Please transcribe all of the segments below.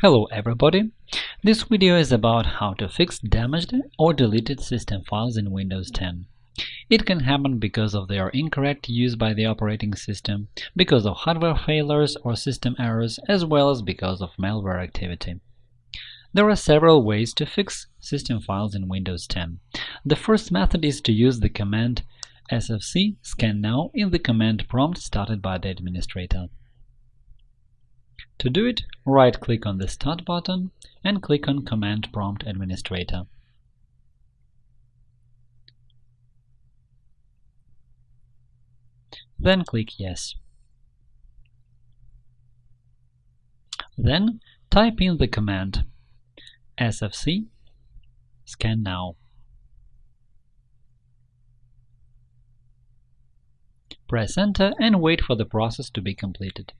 Hello everybody! This video is about how to fix damaged or deleted system files in Windows 10. It can happen because of their incorrect use by the operating system, because of hardware failures or system errors, as well as because of malware activity. There are several ways to fix system files in Windows 10. The first method is to use the command sfc scan now in the command prompt started by the administrator. To do it, right-click on the Start button and click on Command Prompt Administrator. Then click Yes. Then type in the command sfc scan now. Press Enter uh, and wait for the process to be completed.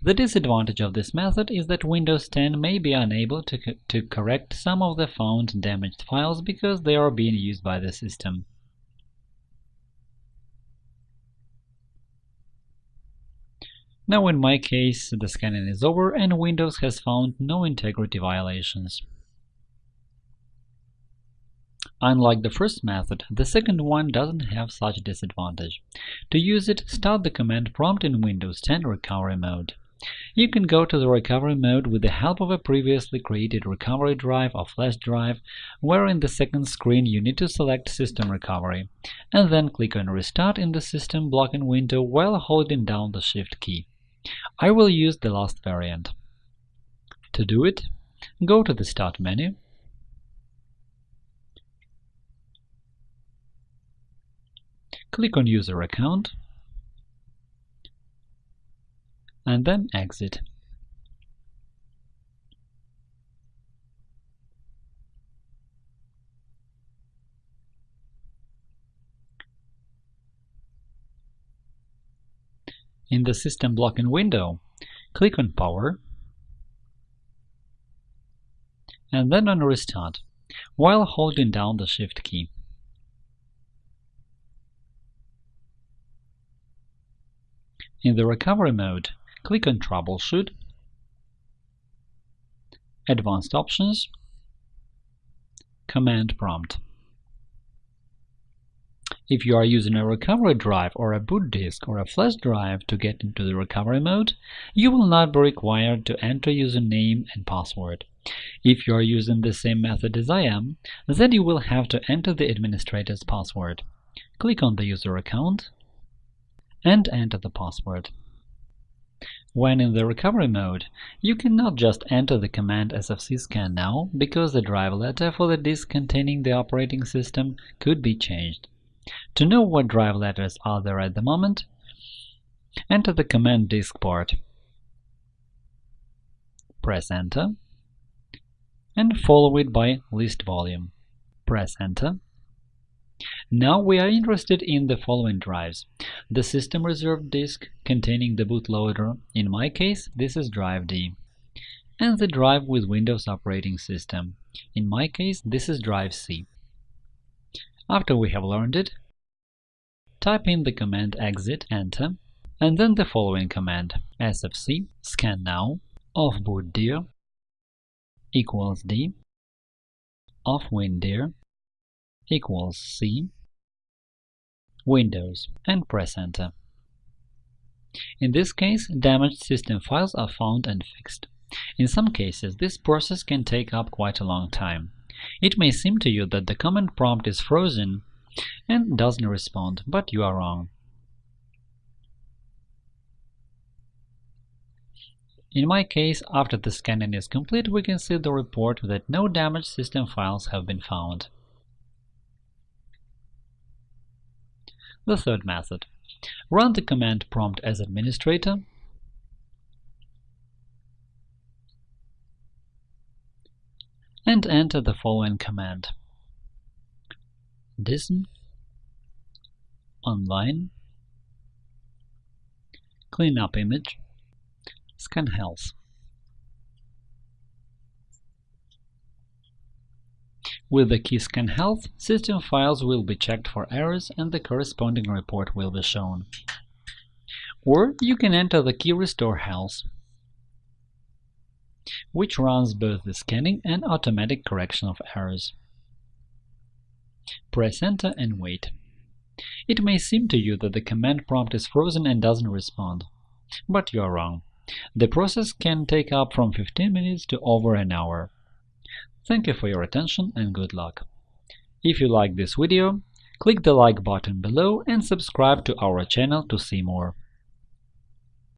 The disadvantage of this method is that Windows 10 may be unable to, co to correct some of the found damaged files because they are being used by the system. Now in my case, the scanning is over and Windows has found no integrity violations. Unlike the first method, the second one doesn't have such a disadvantage. To use it, start the command prompt in Windows 10 Recovery Mode. You can go to the recovery mode with the help of a previously created recovery drive or flash drive, where in the second screen you need to select System Recovery, and then click on Restart in the System blocking window while holding down the Shift key. I will use the last variant. To do it, go to the Start menu Click on User Account and then Exit. In the System blocking window, click on Power and then on Restart, while holding down the Shift key. In the recovery mode, click on Troubleshoot, Advanced Options, Command Prompt. If you are using a recovery drive or a boot disk or a flash drive to get into the recovery mode, you will not be required to enter username and password. If you are using the same method as I am, then you will have to enter the administrator's password. Click on the user account and enter the password. When in the recovery mode, you cannot just enter the command sfcscan now, because the drive letter for the disk containing the operating system could be changed. To know what drive letters are there at the moment, enter the command diskpart. Press Enter and follow it by list volume. Press Enter now we are interested in the following drives. The system reserved disk containing the bootloader, in my case this is drive D, and the drive with Windows operating system, in my case this is drive C. After we have learned it, type in the command exit, enter, and then the following command sfc scan now of bootdir equals d of windir equals C, Windows, and press Enter. In this case, damaged system files are found and fixed. In some cases, this process can take up quite a long time. It may seem to you that the command prompt is frozen and doesn't respond, but you are wrong. In my case, after the scanning is complete, we can see the report that no damaged system files have been found. The third method. Run the command prompt as administrator. And enter the following command. Dism online. Cleanup image. Scan health With the key scan health, system files will be checked for errors and the corresponding report will be shown. Or you can enter the key restore health. which runs both the scanning and automatic correction of errors. Press Enter and wait. It may seem to you that the command prompt is frozen and doesn't respond. But you are wrong. The process can take up from 15 minutes to over an hour. Thank you for your attention and good luck. If you like this video, click the like button below and subscribe to our channel to see more.